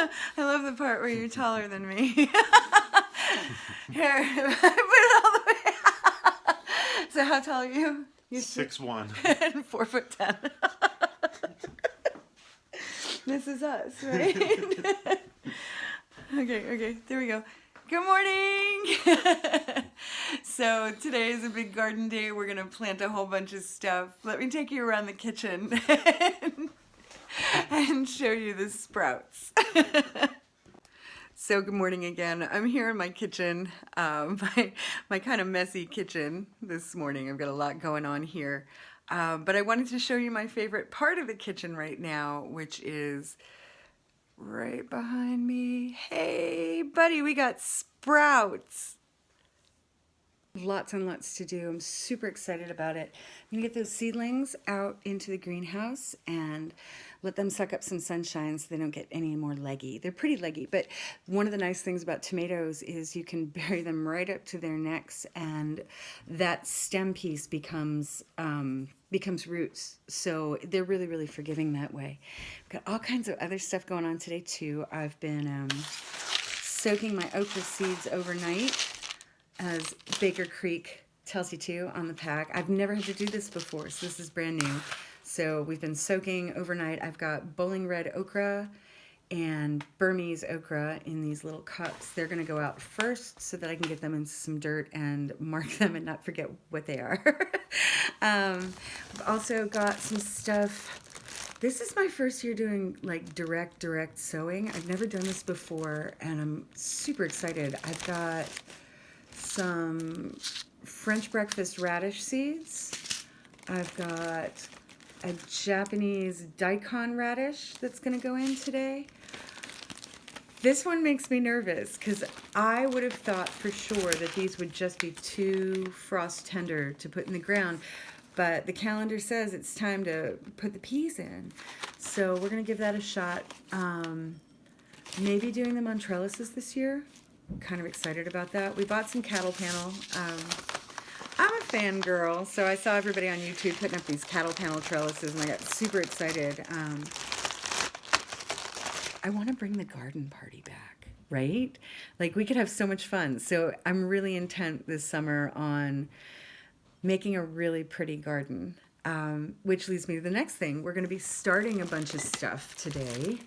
I love the part where you're taller than me. Here, put it all the way. so how tall are you? You're Six one. and four foot ten. this is us, right? okay, okay, there we go. Good morning! so today is a big garden day. We're gonna plant a whole bunch of stuff. Let me take you around the kitchen and show you the sprouts. So good morning again. I'm here in my kitchen, um, my, my kind of messy kitchen this morning. I've got a lot going on here. Um, but I wanted to show you my favorite part of the kitchen right now, which is right behind me. Hey, buddy, we got sprouts. Lots and lots to do. I'm super excited about it. I'm gonna get those seedlings out into the greenhouse and let them suck up some sunshine so they don't get any more leggy. They're pretty leggy, but one of the nice things about tomatoes is you can bury them right up to their necks and that stem piece becomes um, becomes roots. So they're really, really forgiving that way. We've got all kinds of other stuff going on today too. I've been um, soaking my okra seeds overnight as Baker Creek tells you to on the pack. I've never had to do this before, so this is brand new. So we've been soaking overnight. I've got bowling red okra and Burmese okra in these little cups. They're gonna go out first so that I can get them into some dirt and mark them and not forget what they are. um, I've also got some stuff. This is my first year doing like direct, direct sowing. I've never done this before and I'm super excited. I've got some French breakfast radish seeds. I've got a Japanese daikon radish that's going to go in today. This one makes me nervous because I would have thought for sure that these would just be too frost tender to put in the ground. But the calendar says it's time to put the peas in. So we're going to give that a shot. Um, maybe doing them on trellises this year. Kind of excited about that. We bought some cattle panel. Um, I'm a fangirl, so I saw everybody on YouTube putting up these cattle panel trellises, and I got super excited. Um, I want to bring the garden party back, right? Like, we could have so much fun. So I'm really intent this summer on making a really pretty garden, um, which leads me to the next thing. We're going to be starting a bunch of stuff today,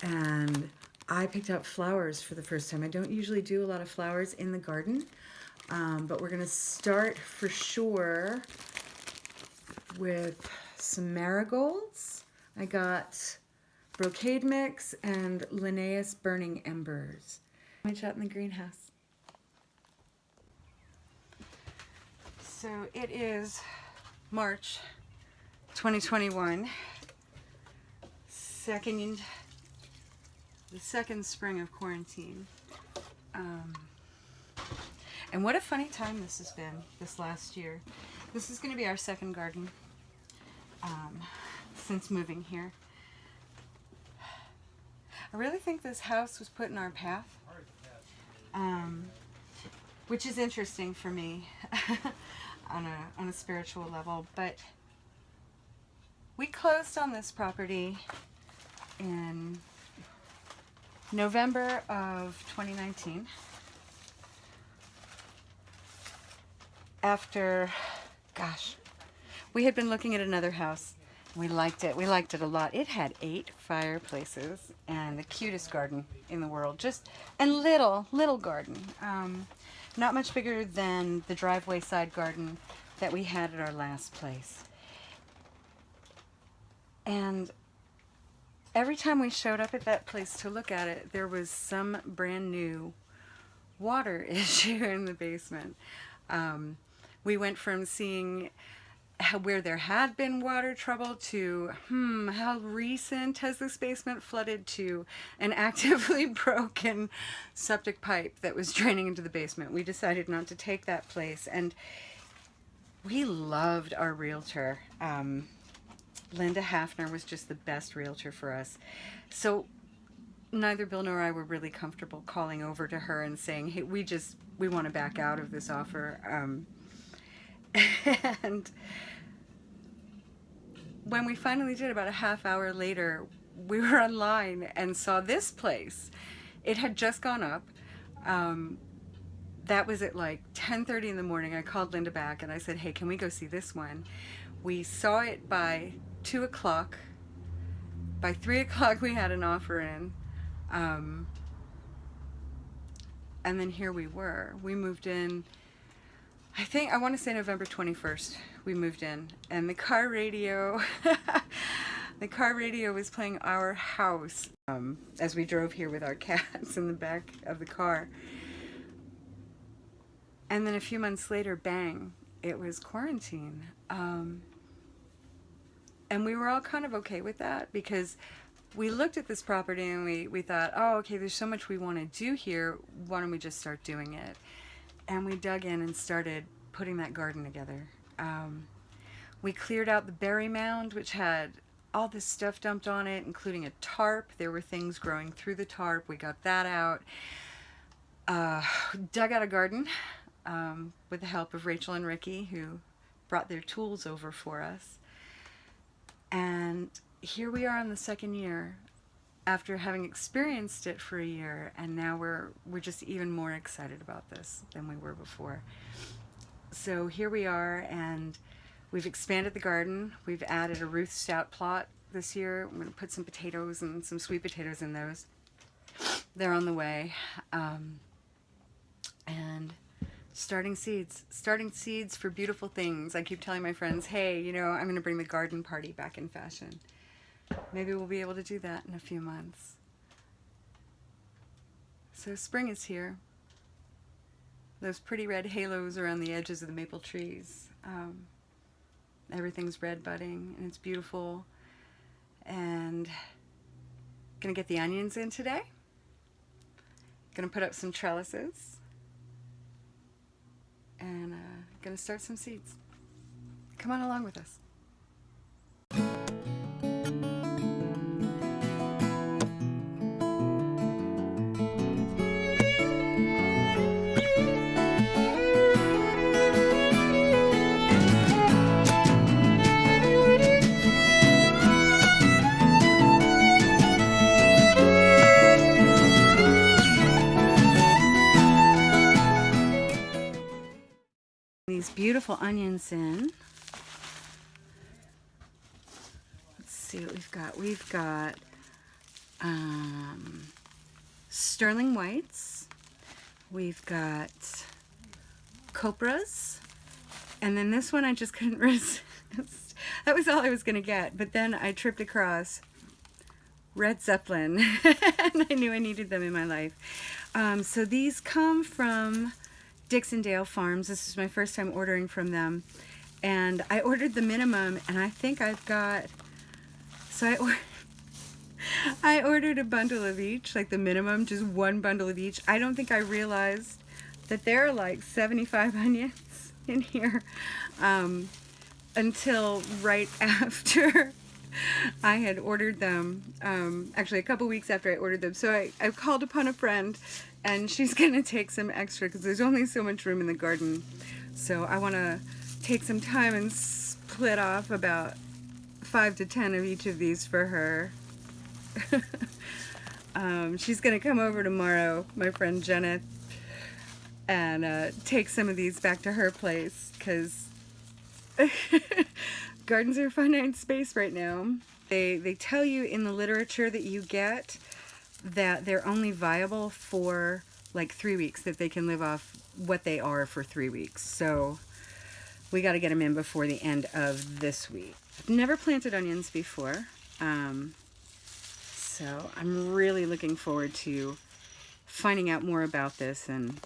and I picked up flowers for the first time. I don't usually do a lot of flowers in the garden, um, but we're going to start for sure with some marigolds. I got brocade mix and Linnaeus burning embers. Went out in the greenhouse. So it is March 2021, second, the second spring of quarantine. Um, and what a funny time this has been this last year. This is going to be our second garden um, since moving here. I really think this house was put in our path, um, which is interesting for me on a, on a spiritual level. But we closed on this property in November of 2019. After, gosh, we had been looking at another house. We liked it. We liked it a lot. It had eight fireplaces and the cutest garden in the world. Just, and little, little garden. Um, not much bigger than the driveway side garden that we had at our last place. And every time we showed up at that place to look at it, there was some brand new water issue in the basement. Um, we went from seeing where there had been water trouble to, hmm, how recent has this basement flooded to an actively broken septic pipe that was draining into the basement. We decided not to take that place and we loved our realtor. Um, Linda Hafner was just the best realtor for us. So neither Bill nor I were really comfortable calling over to her and saying, hey, we just, we want to back out of this offer. Um, and when we finally did, about a half hour later, we were online and saw this place. It had just gone up. Um, that was at like 10.30 in the morning. I called Linda back and I said, hey, can we go see this one? We saw it by 2 o'clock. By 3 o'clock we had an offer in. Um, and then here we were. We moved in, I think, I want to say November 21st we moved in. And the car radio, the car radio was playing Our House um, as we drove here with our cats in the back of the car. And then a few months later, bang, it was quarantine. Um, and we were all kind of okay with that because we looked at this property and we, we thought, oh, okay, there's so much we want to do here. Why don't we just start doing it? And we dug in and started putting that garden together. Um, we cleared out the berry mound, which had all this stuff dumped on it, including a tarp. There were things growing through the tarp. We got that out. Uh, dug out a garden um, with the help of Rachel and Ricky, who brought their tools over for us. And here we are in the second year after having experienced it for a year and now we're we're just even more excited about this than we were before. So here we are and we've expanded the garden. We've added a Ruth Stout plot this year. I'm going to put some potatoes and some sweet potatoes in those. They're on the way um, and starting seeds starting seeds for beautiful things. I keep telling my friends hey you know I'm going to bring the garden party back in fashion Maybe we'll be able to do that in a few months. So spring is here. Those pretty red halos around the edges of the maple trees. Um, everything's red budding and it's beautiful. And gonna get the onions in today. Gonna put up some trellises. And uh, gonna start some seeds. Come on along with us. Beautiful onions in. Let's see what we've got. We've got um, sterling whites. We've got copras. And then this one I just couldn't resist. that was all I was going to get. But then I tripped across Red Zeppelin. and I knew I needed them in my life. Um, so these come from Dixondale Farms. This is my first time ordering from them. And I ordered the minimum and I think I've got, so I, or, I ordered a bundle of each, like the minimum, just one bundle of each. I don't think I realized that there are like 75 onions in here um, until right after I had ordered them, um, actually a couple weeks after I ordered them. So I, I called upon a friend and she's going to take some extra because there's only so much room in the garden. So I want to take some time and split off about five to ten of each of these for her. um, she's going to come over tomorrow, my friend Jenna, and uh, take some of these back to her place because gardens are a finite space right now. They, they tell you in the literature that you get that they're only viable for like three weeks, that they can live off what they are for three weeks. So we got to get them in before the end of this week. I've never planted onions before. Um, so I'm really looking forward to finding out more about this and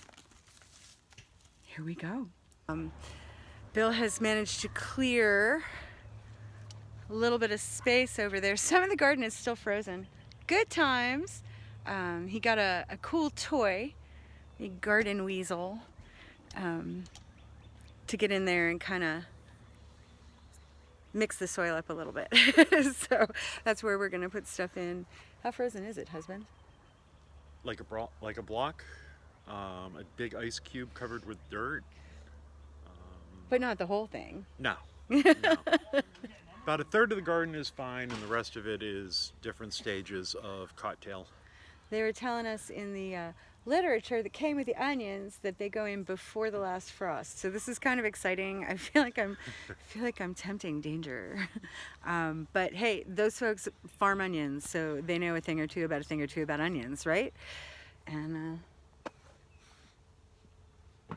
here we go. Um, Bill has managed to clear a little bit of space over there. Some of the garden is still frozen. Good times. Um, he got a, a, cool toy, a garden weasel, um, to get in there and kind of mix the soil up a little bit. so that's where we're going to put stuff in. How frozen is it, husband? Like a, bro like a block, um, a big ice cube covered with dirt. Um, but not the whole thing. No. no. About a third of the garden is fine, and the rest of it is different stages of cocktail. They were telling us in the uh, literature that came with the onions that they go in before the last frost. So this is kind of exciting. I feel like I'm, I feel like I'm tempting danger. um, but hey, those folks farm onions, so they know a thing or two about a thing or two about onions, right? And uh,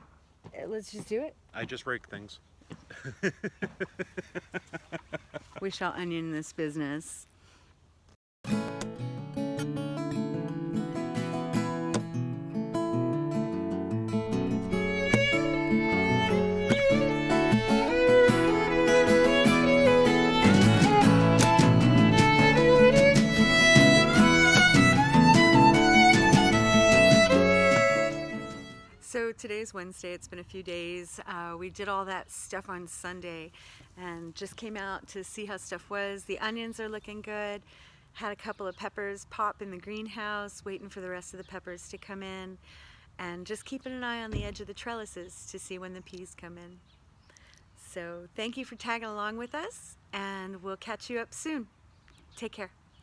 let's just do it. I just rake things. We shall onion this business. Wednesday. It's been a few days. Uh, we did all that stuff on Sunday and just came out to see how stuff was. The onions are looking good. Had a couple of peppers pop in the greenhouse, waiting for the rest of the peppers to come in. And just keeping an eye on the edge of the trellises to see when the peas come in. So thank you for tagging along with us and we'll catch you up soon. Take care.